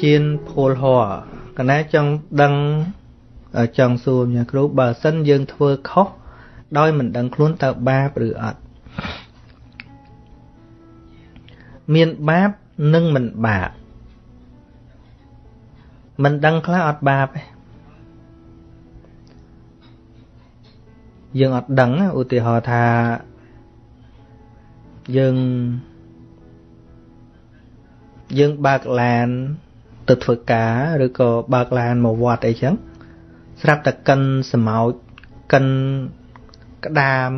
ជៀនពលហរកណាចង់ដឹងចង់សួរញ៉ាគ្រូបើសិនយើងធ្វើខុសដោយមិនដឹងខ្លួនតើបាបឬអត់មានបាបនិងមិនបាបមិនដឹងខ្លះអត់បាបទេយើងអត់ដឹងឧទាហរណ៍ថាយើងយើងបើកឡាន ទៅធ្វើការឬក៏បើកឡានមកវត្តអីចឹងស្រាប់តែកិនសម្ោចកិនក្តាម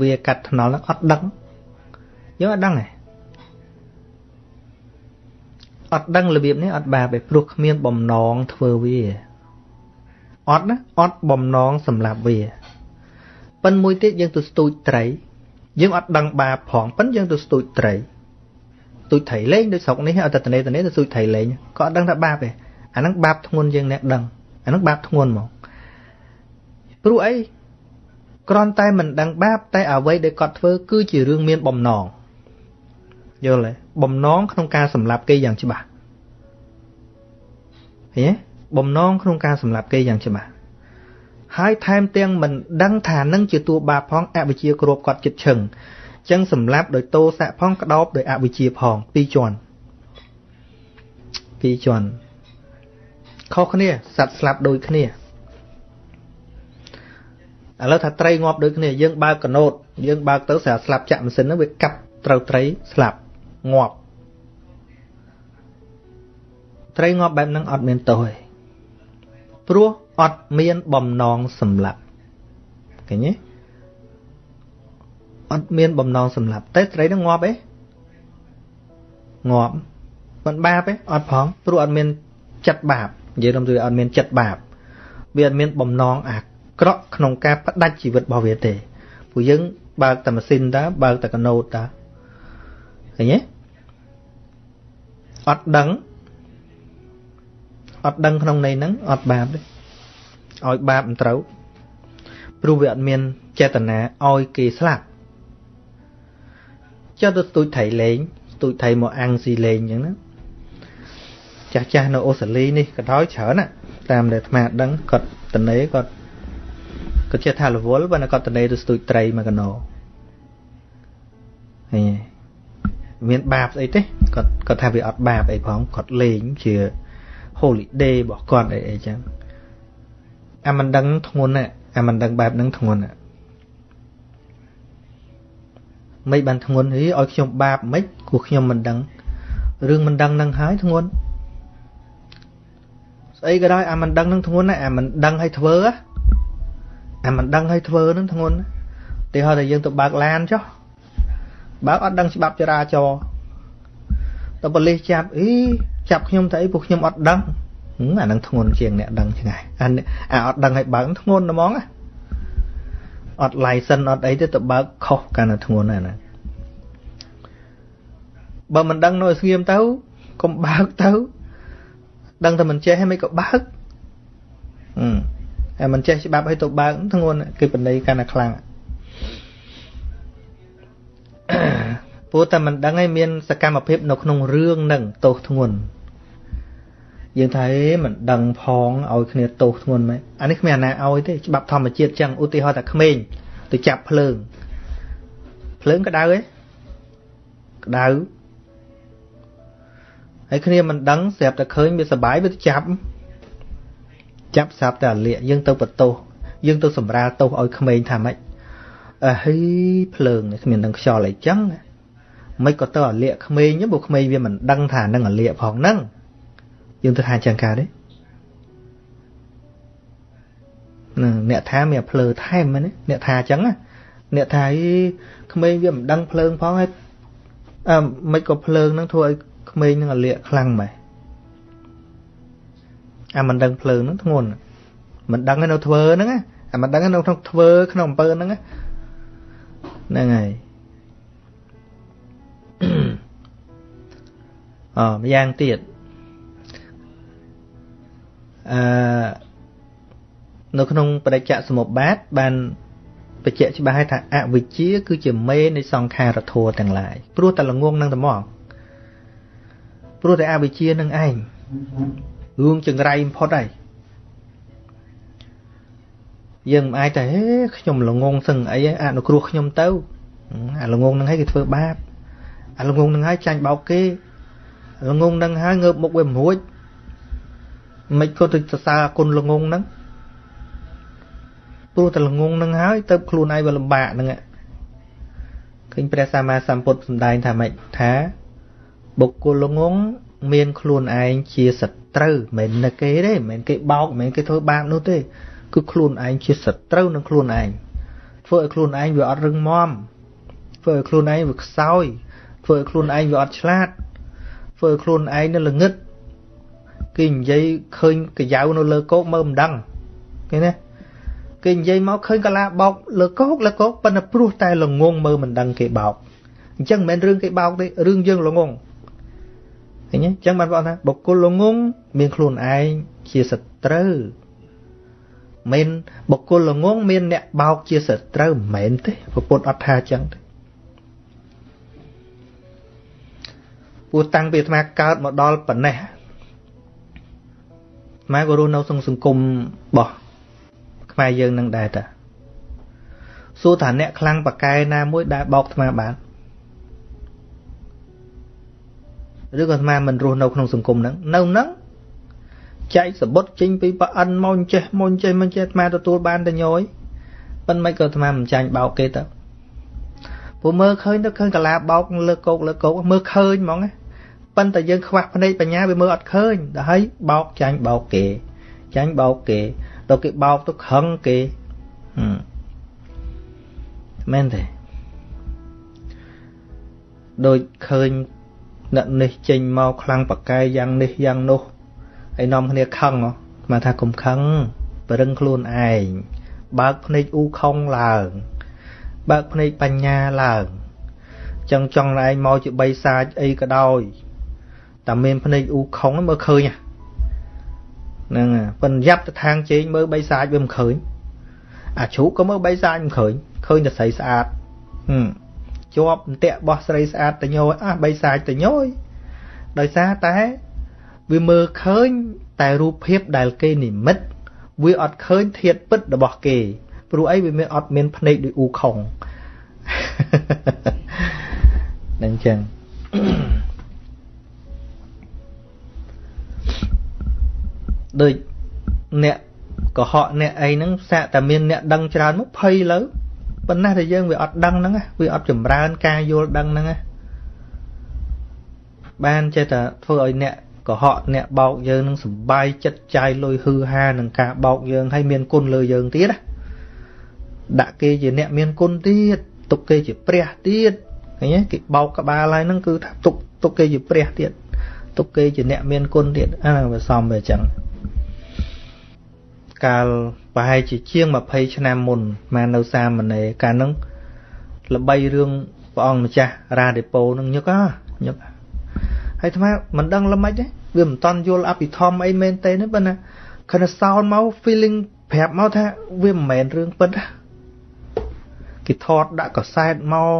វាកាត់ថ្នល់ហ្នឹងអត់ដឹងយើងអត់ដឹងទេអត់ដឹងរបៀបនេះអត់បាបទេព្រោះគ្មានបំណងធ្វើវាអត់ណាអត់បំណងសម្រាប់វាប៉ិនមួយទៀតយើងទៅស្ទូចត្រី យើងអត់ដឹងបាបផងប៉ិនយើងទៅស្ទូចត្រីស្ទូចត្រីលេងដូចស្រុកនេះអត់តែតនេតនេទៅស្ទូចត្រីលេងក៏អត់ដឹងថាបាបទេអាហ្នឹងបាបធ្ងន់យើងអ្នកដឹងអាហ្នឹងបាបធ្ងន់មកព្រោះអីគ្រាន់តែមិនដឹងបាប តែអ្វីដែលគាត់ធ្វើគឺជារឿងមានបំណងយល់ទេបំណងក្នុងការសម្លាប់គេយ៉ាងច្បាស់ឃើញទេបំណងក្នុងការសម្លាប់គេយ៉ាងច្បាស់ហើយថែមទាំងមិនដឹងថានឹងជាតួបាបផងអវិជ្ជាគ្របគាត់ចិត្តឈឹង ចឹងសម្លាប់ដោយតោសៈផងក្តោបដោយអវិជ្ជាផងពីរជាន់ពីរជាន់ខុសគ្នាសត្វស្លាប់ដូចគ្នាឥឡូវថាត្រីងាប់ដូចគ្នាយើងបើកកណូតយើងបើកទៅស្រាប់ស្លាប់ចាក់ម៉ាស៊ីនហ្នឹងវាកាប់ត្រូវត្រីស្លាប់ងាប់ត្រីងាប់បែបហ្នឹងអត់មានទោសទេព្រោះអត់មានបំណងសម្លាប់ឃើញទេ អត់មានបំណងសម្លាប់តែត្រីនឹងងាប់ទេងាប់មិនបាបទេអត់ផងព្រោះអត់មានចិត្តបាបនិយាយរំលឹកអត់មានចិត្តបាបវាអត់មានបំណងអាក្រក់ក្នុងការផ្ដាច់ជីវិតរបស់វាទេពួកយើងបើកតែម៉ាស៊ីនតើបើកតែកណូតតើឃើញទេអត់ដឹងអត់ដឹងក្នុងន័យហ្នឹងអត់បាបទេឲ្យបាបមិនត្រូវព្រោះវាអត់មានចេតនាឲ្យគេស្លាប់ ចុះទៅស្ទូចថៃលេងស្ទូចថៃមកអាំងស៊ីលេងអញ្ចឹងណាចាស់ចាស់នៅអូស្ត្រាលីនេះក៏ដោយច្រើនណាតាមដែលអាត្មាដឹងគាត់តនេគាត់គាត់ចេះថារវល់បើគាត់តនេទៅស្ទូចត្រីមកកណោហើយមានបាបស្អីទេគាត់គាត់ថាវាអត់បាបអីផងគាត់លេងជា holiday របស់គាត់អីអីចឹងអាមិនដឹងធ្ងន់ណាអាមិនដឹងបែបហ្នឹងធ្ងន់ណា មិនបានធ្ងន់ហីឲ្យខ្ញុំបាបមិនគួរខ្ញុំមិនដឹងរឿងមិនដឹងនឹងហើយធ្ងន់ស្អីក៏ដោយអាមិនដឹងនឹងធ្ងន់ណាអាមិនដឹងឲ្យធ្វើអាមិនដឹងឲ្យធ្វើនឹងធ្ងន់ទីហោះតែយើងទៅបើកឡានចុះបើអត់ដឹងច្បាប់ចរាចរណ៍តើប៉ូលីសចាប់អីចាប់ខ្ញុំទៅអីពួកខ្ញុំអត់ដឹងអានឹងធ្ងន់ជាងអ្នកដឹងឆ្ងាយអាអាអត់ដឹងឲ្យបើកធ្ងន់ហ្មង អត់ license អត់អីទេទៅបើកខុសកាន់តែធ្ងន់ណាស់ណាបើមិនដឹងនៅស្ងៀមទៅកុំបើកទៅ ដឹងតែមិនចេះហើយមិនក៏បើកអឺហើយមិនចេះច្បាប់ឲ្យទៅបើកធ្ងន់គេបណ្ដៃកាន់តែខ្លាំងព្រោះតែមិនដឹងឲ្យមានសកម្មភាពនៅក្នុងរឿងនឹងទោសធ្ងន់ យើងថាអេមិនដឹងផងឲ្យគ្នាទោសធ្ងន់មែនអានេះគ្មានអាណាឲ្យទេច្បាប់ធម្មជាតិចឹងឧទាហរណ៍ថាក្មេងទៅចាប់ភ្លើងភ្លើងក្តៅឯងក្តៅហើយគ្នាមិនដឹងស្រាប់តែឃើញវាសុបាយវាទៅចាប់ចាប់ស្រាប់តែអាលៀកយើងទៅបន្ទោសយើងទៅសម្រាលទោសឲ្យក្មេងថាម៉េចអើហីភ្លើងនេះគ្មាននឹងខ្យល់អីចឹងមិនក៏ទៅអាលៀកក្មេងព្រោះក្មេងវាមិនដឹងថានឹងអាលៀកផងហ្នឹង យើងទៅថាចឹងកើតទេណាអ្នកថាមានភ្លើថែមមែនទេអ្នកថាចឹងណាអ្នកថាអីក្មេងវាមិនដឹងភ្លើងផងហើយអឺមិនក៏ភ្លើងហ្នឹងធ្វើឲ្យក្មេងនឹងអាលាកខ្លាំងម៉េះអាមិនដឹងភ្លើងហ្នឹងធ្ងន់មិនដឹងនៅធ្វើហ្នឹងអាមិនដឹងនៅក្នុងធ្វើក្នុងអំពើហ្នឹងហ្នឹងហើយអម្យ៉ាងទៀត អឺនៅក្នុងបរិច្ចសមុបត្តិបានបញ្ជាក់ច្បាស់ថាអវិជ្ជា គឺជាមេនៃសង្ខារធัวទាំងឡាយព្រោះតែល្ងងនឹងតែមកព្រោះតែអវិជ្ជានឹងឯងរឿងចង្រៃបំផុតហើយយើងមិនអាចតែខ្ញុំល្ងងសឹងអីអនុគ្រោះខ្ញុំទៅអាល្ងងនឹងឲ្យគេធ្វើបាបអាល្ងងនឹងឲ្យចាញ់បោកគេល្ងងនឹងឲ្យងើបមុខវាមិនរួច មិនក៏ទៅសរសើរគុណល្ងងហ្នឹងព្រោះតែល្ងងនឹងហើយទៅខ្លួនឯងវាលំបាកហ្នឹងឃើញព្រះសម្មាសម្ពុទ្ធសម្ដែងថាម៉េចថាបុគ្គលល្ងងមានខ្លួនឯងជាសត្រូវមិនមែនគេទេមិនមែនគេបោកមិនមែនគេធ្វើបាបនោះទេគឺខ្លួនឯងជាសត្រូវនឹងខ្លួនឯងធ្វើឲ្យខ្លួនឯងវាអត់រឹងមាំធ្វើឲ្យខ្លួនឯងវាខ្សោយធ្វើឲ្យខ្លួនឯងវាអត់ឆ្លាតធ្វើឲ្យខ្លួនឯងនៅល្ងឹត គេនិយាយឃើញកាយៅនៅលើគោកមើលមិនដឹងគេណាគេនិយាយមកឃើញកាឡាបោកលើគោកលើគោកប៉ុន្តែព្រោះតែល្ងងមើលមិនដឹងគេបោកអញ្ចឹងមិនមែនរឿងគេបោកទេរឿងយើងល្ងងឃើញទេអញ្ចឹងបានបងថាបុគ្គលល្ងងមានខ្លួនឯងជាសត្រូវមិនបុគ្គលល្ងងមានអ្នកបោកជាសត្រូវមិនមែនទេប្រពន្ធអត់ថាអញ្ចឹងទេពូតាំងពីអាត្មាកើតមកដល់ប៉ុណ្ណេះ អាត្មាក៏រស់នៅក្នុងសង្គមរបស់ខ្មែរយើងនឹងដែរតាសួរថាអ្នកខ្លាំងបកែណាមួយដែលបោកអាត្មាបានឬក៏អាត្មាមិនរស់នៅក្នុងសង្គមហ្នឹងនៅហ្នឹងចែកសបុតចេញពីប្រអិនមកចេះមកចេះមកចេះអាត្មាទទួលបានតែញយប៉ុន្តែមិនក៏អាត្មាមិនចាញ់បោកគេទៅព្រោះមើលឃើញទៅឃើញកាឡាបោកលើកោកលើកោកមើលឃើញហ្មង ប៉ុន្តែយើងខ្វះភ្នែកបញ្ញាវាមើលអត់ឃើញដល់ហើយបោកចាញ់បោកគេចាញ់បោកគេដល់គេបោកទៅខឹងគេមែនទេដូចឃើញអ្នកនេះចេញមកខ្លាំងបកែយ៉ាងនេះយ៉ាងនោះហើយនាំគ្នាខឹងមកថាកុំខឹងប្រឹងខ្លួនឯងបើកភ្នែកអ៊ូខុងឡើង បើកភ្នែកបញ្ញាឡើងចឹងចង់ឯងមកជាបីសាចអីក៏ដោយ តែមានភ្នែកអ៊ូខុងមើលឃើញហ្នឹងប៉ិនយ៉ាប់ទៅខាងជេងមើលបីសាចវាមិនឃើញអាជ្រូកក៏មើលបីសាចមិនឃើញឃើញតែស្រីស្អាតជាប់អន្ទាក់របស់ស្រីស្អាតតញយអាបីសាចតញយដោយសារតែវាមើលឃើញតែរូបភាពដែលគេនិមិត្តវាអត់ឃើញធាតពិតរបស់គេព្រោះអីវាមានអត់មានភ្នែកដូចអ៊ូខុងនឹងចឹង ដូចអ្នកកុហកអ្នកអីហ្នឹងសាក់តែមានអ្នកដឹងច្រើនមកភ័យលើប៉ុន្តែតែយើងវាអត់ដឹងហ្នឹងវាអត់ចម្រើនការយល់ដឹងហ្នឹងបានចេះតែធ្វើឲ្យអ្នកកុហកអ្នកបោកយើងនឹងសុបាយចិត្តចាយលុយហឺហានឹងការបោកយើងហើយមានគុណលើយើងទៀតណាដាក់គេជាអ្នកមានគុណទៀតទុកគេជាព្រះទៀតឃើញទេគេបោកក្បាលហើយហ្នឹងគឺថាទុកទុកគេជាព្រះទៀតទុកគេជាអ្នកមានគុណទៀតអាវាសំវាអញ្ចឹង កាលប្រហែលជាជាង20ឆ្នាំមុនមកនៅសាមណេរកាលហ្នឹងល្បីរឿងព្រះអង្គម្ចាស់រាដេពោនឹងញឹកហ៎ញឹកហើយថ្មមិនដឹងល្មិចទេវាមិនតន់យល់អភិធម្មអីមែនទេណាបើណាខណៈសោនមក feeling ប្រាប់មកថាវាមិនមែនរឿងពិតគេថតដាក់កសែតមក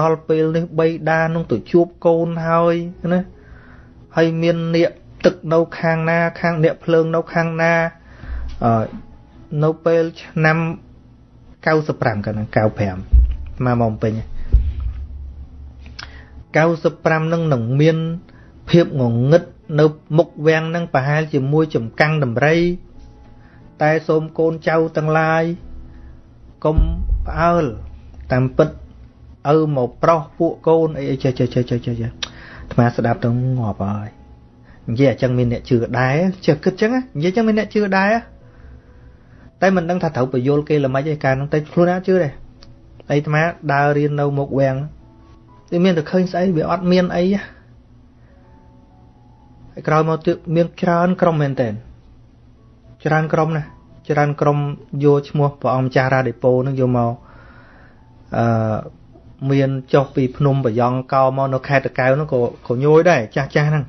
ដល់ពេលនេះបីដានឹងទៅជួបកូនហើយណាហើយមាននាគទឹកនៅខាងណាខាងនាគភ្លើងនៅខាងណាអឺ នៅពេលឆ្នាំ95កាលហ្នឹង95មកមកពេញ95នឹងនឹងមានភាពងងឹតនៅមុខវាំងនឹងប្រហែលជាមួយចំកាំងដំរី តែសូមកូនចៅទាំងឡាយកុំផ្អើលតាមពិតឪមកប្រុសពួកកូនអីចេះចេះចេះចេះចេះអាត្មាស្ដាប់ទៅងាប់ហើយនិយាយអញ្ចឹងមានអ្នកជឿដែរចេះគិតអញ្ចឹងនិយាយអញ្ចឹងមានអ្នកជឿដែរ តែមិនដឹងថាត្រូវបញ្យល់គេល្មិចឯការហ្នឹងតែខ្លួនណាជឿដែរអីអាត្មាដើររៀននៅមុខវាំងតែមានតែឃើញស្អីវាអត់មានអីហើយក្រោយមកទៀតមានច្រើនក្រុមមែនតើច្រើនក្រុមណាច្រើនក្រុមយកឈ្មោះព្រះអង្គម្ចាស់រ៉ាឌីប៉ូនឹងយកមកអឺមានចុះពីភ្នំបយ៉ង់កោមកនៅខេត្តតកែវនោះក៏ក៏ញយដែរចាស់ចាស់ហ្នឹង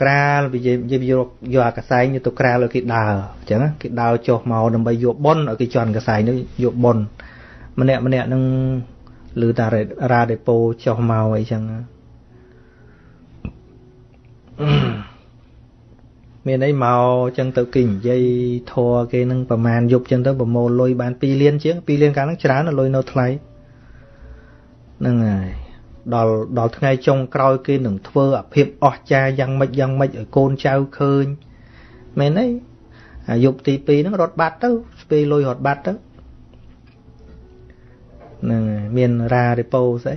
ក្រាលវាយកយកយកអាកសែងទៅក្រាលឲ្យគេដើរអញ្ចឹងគេដើរចុះមកដើម្បីយកប៉ុនឲ្យគេជន់កសែងនោះយកប៉ុនម្នាក់ម្នាក់នឹងឬតារ៉ាដេប៉ូចុះមកអីចឹងមានអីមកចឹងទៅគេនិយាយធัวគេនឹងប្រមាណយប់ចឹងទៅប្រមូលលុយបាន2លានជាង2លានកាលហ្នឹងច្រើនលុយនៅថ្លៃហ្នឹងហើយ ដល់ដល់ថ្ងៃចុងក្រោយគេនឹងធ្វើអាភិបអស្ចារ្យយ៉ាងម៉េចយ៉ាងម៉េចឲ្យកូនចៅឃើញមែនទេអាយប់ទី2ហ្នឹងរត់បាត់ទៅស្ពេលុយរត់បាត់ទៅហ្នឹងហើយមានរ៉ារីប៉ូស្អី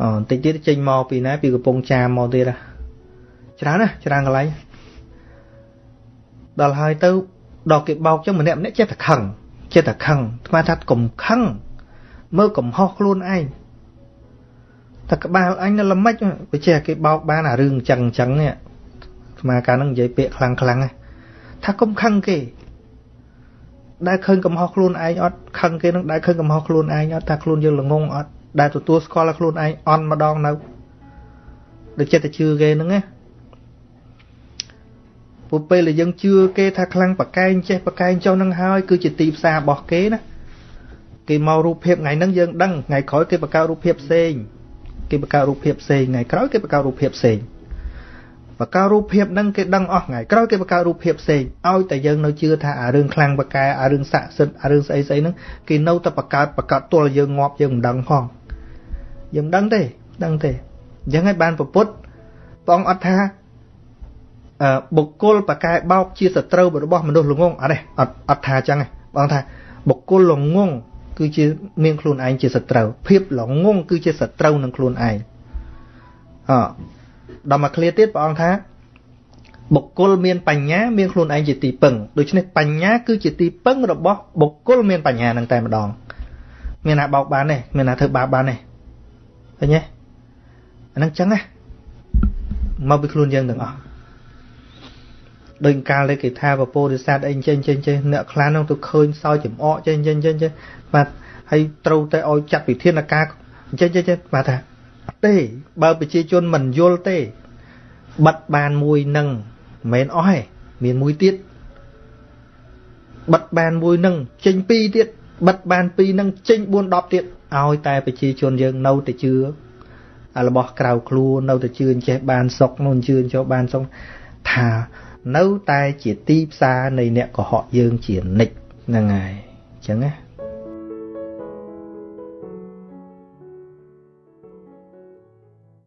អូបន្តិចទៀតចេញមកពីណាពីកំពង់ចាមមកទៀតហ៎ច្រើនណាស់ច្រើនកន្លែងដល់ហើយទៅដល់គេបោកចឹងម្នាក់ម្នាក់ចេះតែខឹងចេះតែខឹងស្មានថាកុំខឹងមើលកំហុសខ្លួនឯង តែក្បាលអញនៅល្មិចបើចេះគេបោកបានអារឿងអញ្ចឹងអញ្ចឹងនេះស្មាកាលហ្នឹងនិយាយពាក្យខ្លាំងខ្លាំងថាកុំខឹងគេដែលឃើញកំហុសខ្លួនឯងអត់ខឹងគេនឹងដែលឃើញកំហុសខ្លួនឯងអត់ថាខ្លួនយើងល្ងងអត់ដែលទទួលស្គាល់ខ្លួនឯងអន់ម្ដងនៅដូចចិត្តតែជឿគេហ្នឹងណាព្រោះពេលដែលយើងជឿគេថាខ្លាំងប្រកែងចេះប្រកែងចុះនឹងហើយគឺជាទីផ្សាររបស់គេណាគេមករូបភាពថ្ងៃហ្នឹងយើងដឹងថ្ងៃក្រោយគេបង្កើតរូបភាពផ្សេង គេបង្កើតរូបភាពផ្សេងថ្ងៃក្រោយគេបង្កើតរូបភាពផ្សេងបង្កើតរូបភាពហ្នឹងគេដឹងអស់ថ្ងៃក្រោយគេបង្កើតរូបភាពផ្សេងឲ្យតែយើងនៅជឿថាអារឿងខ្លាំងប្រកែអារឿងស័ក្តិសិទ្ធអារឿងស្អីស្អីហ្នឹងគេនៅតែបង្កើតបង្កើតទល់យើងងាប់យើងមិនដឹងផងយើងមិនដឹងទេដឹងទេអញ្ចឹងហើយបានប្រពុតព្រះអង្គអត់ថាបុគ្គលប្រកែបោកជាសត្រូវរបស់មនុស្សល្ងងអត់ទេអត់អត់ថាអញ្ចឹងទេបងថាបុគ្គលល្ងង គឺជាមានខ្លួនឯងជាសត្រូវភាពល្ងងគឺជាសត្រូវនឹងខ្លួនឯងអដល់មកឃ្លាទៀតព្រះអង្គថាបុគ្គលមានបញ្ញាមានខ្លួនឯងជាទីពឹងដូច្នេះបញ្ញាគឺជាទីពឹងរបស់បុគ្គលមានបញ្ញានឹងតែម្ដង មានណាបោកបានទេមានណាធ្វើបាបបានទេឃើញទេអានឹងចឹងណាមកពីខ្លួនយើងទាំងអស់ ដូចកាលគេថាពពោធិសត្វអីចេញចេញចេញអ្នកខ្លះនោះទៅឃើញសោយចំអកចេញចេញចេញចេញបាទហើយត្រូវតែឲ្យចាត់វិធានការចេញចេញចេញបាទថាទេបើប្រជាជនមិនយល់ទេបិទបានមួយនឹងមិនមែនអស់ទេមានមួយទៀតបិទបានមួយនឹងចេញពីរទៀតបិទបានពីរនឹងចេញ4 10ទៀតឲ្យតែប្រជាជនយើងនៅតែជឿរបស់ក្រៅខ្លួននៅតែជឿចេះបានសុកនោះជឿចូលបានសុកថា នៅតែជាទីផ្សារនៃអ្នកកុហកយើងជានិច្ចហ្នឹងហើយអញ្ចឹងណា